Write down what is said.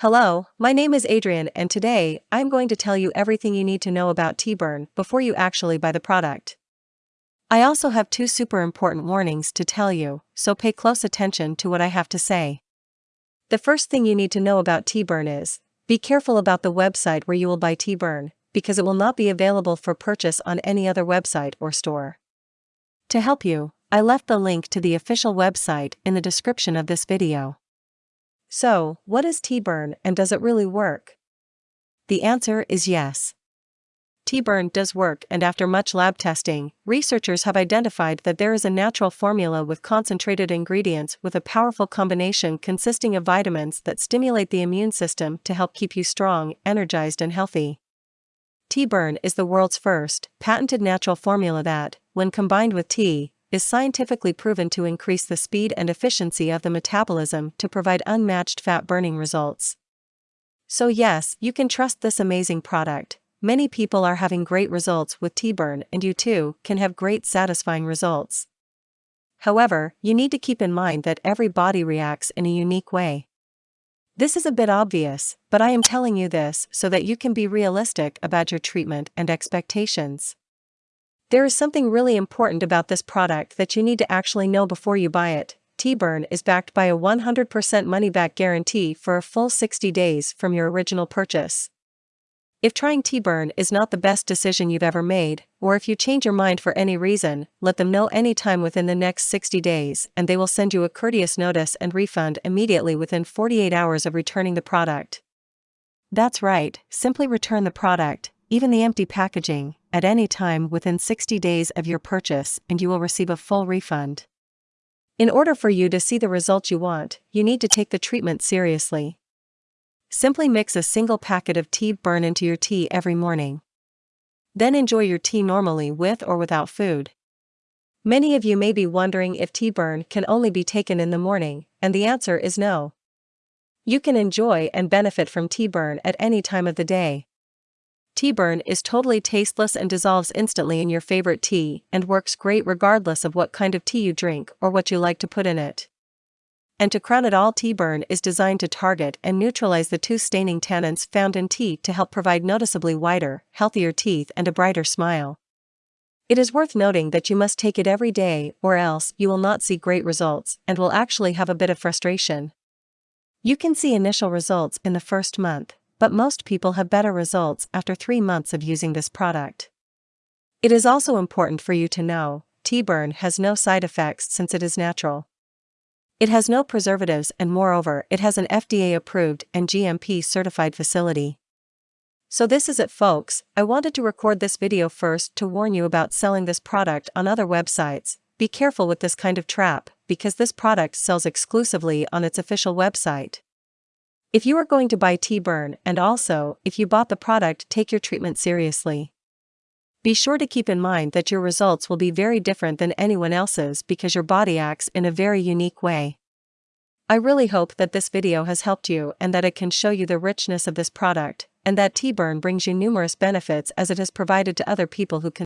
Hello, my name is Adrian and today, I'm going to tell you everything you need to know about Tea Burn before you actually buy the product. I also have two super important warnings to tell you, so pay close attention to what I have to say. The first thing you need to know about Tea Burn is, be careful about the website where you will buy Tea Burn, because it will not be available for purchase on any other website or store. To help you, I left the link to the official website in the description of this video. So, what is Tea Burn and does it really work? The answer is yes. Tea Burn does work and after much lab testing, researchers have identified that there is a natural formula with concentrated ingredients with a powerful combination consisting of vitamins that stimulate the immune system to help keep you strong, energized and healthy. Tea Burn is the world's first, patented natural formula that, when combined with tea, is scientifically proven to increase the speed and efficiency of the metabolism to provide unmatched fat burning results. So, yes, you can trust this amazing product. Many people are having great results with Tea Burn, and you too can have great satisfying results. However, you need to keep in mind that every body reacts in a unique way. This is a bit obvious, but I am telling you this so that you can be realistic about your treatment and expectations. There is something really important about this product that you need to actually know before you buy it. Tea Burn is backed by a 100% money-back guarantee for a full 60 days from your original purchase. If trying Tea Burn is not the best decision you've ever made, or if you change your mind for any reason, let them know anytime within the next 60 days and they will send you a courteous notice and refund immediately within 48 hours of returning the product. That's right, simply return the product, even the empty packaging, at any time within 60 days of your purchase and you will receive a full refund. In order for you to see the results you want, you need to take the treatment seriously. Simply mix a single packet of tea burn into your tea every morning. Then enjoy your tea normally with or without food. Many of you may be wondering if tea burn can only be taken in the morning, and the answer is no. You can enjoy and benefit from tea burn at any time of the day. Tea Burn is totally tasteless and dissolves instantly in your favorite tea and works great regardless of what kind of tea you drink or what you like to put in it. And to crown it all Tea Burn is designed to target and neutralize the tooth staining tannins found in tea to help provide noticeably whiter, healthier teeth and a brighter smile. It is worth noting that you must take it every day or else you will not see great results and will actually have a bit of frustration. You can see initial results in the first month, but most people have better results after 3 months of using this product. It is also important for you to know, Tea Burn has no side effects since it is natural. It has no preservatives and moreover it has an FDA-approved and GMP-certified facility. So this is it folks, I wanted to record this video first to warn you about selling this product on other websites, be careful with this kind of trap, because this product sells exclusively on its official website. If you are going to buy Tea Burn and also, if you bought the product take your treatment seriously. Be sure to keep in mind that your results will be very different than anyone else's because your body acts in a very unique way. I really hope that this video has helped you and that it can show you the richness of this product, and that Tea Burn brings you numerous benefits as it has provided to other people who can